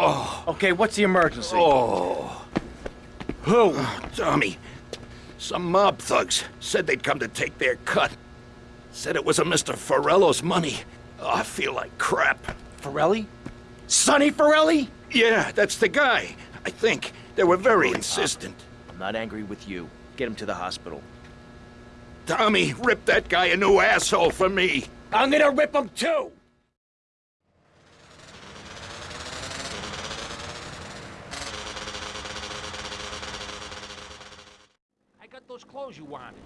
Oh, Okay, what's the emergency? oh. Who? Tommy, some mob thugs said they'd come to take their cut. Said it was a Mr. Forelli's money. Oh, I feel like crap. Forelli? Sonny Forelli? Yeah, that's the guy. I think. They were very insistent. I'm not angry with you. Get him to the hospital. Tommy, rip that guy a new asshole for me. I'm gonna rip him too! I got those clothes you wanted.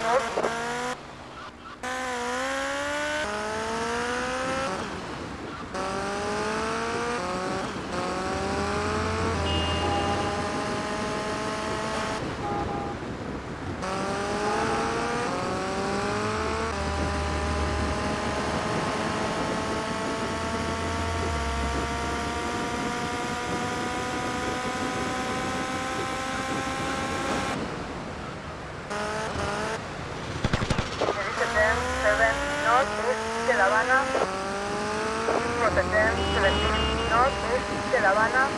Central by Habana, procedente del norte de La Habana,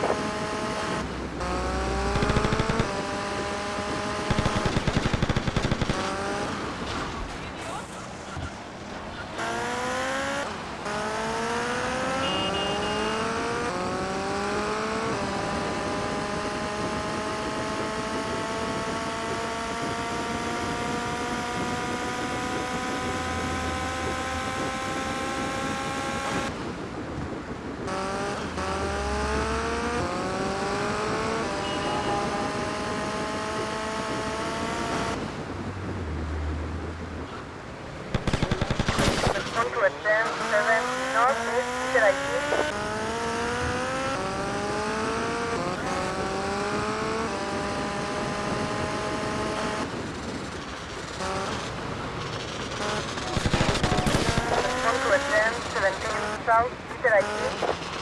tirar aqui. Come to a 10, 17, south, Italy.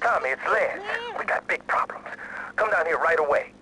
Tommy, it's Lance. We got big problems. Come down here right away.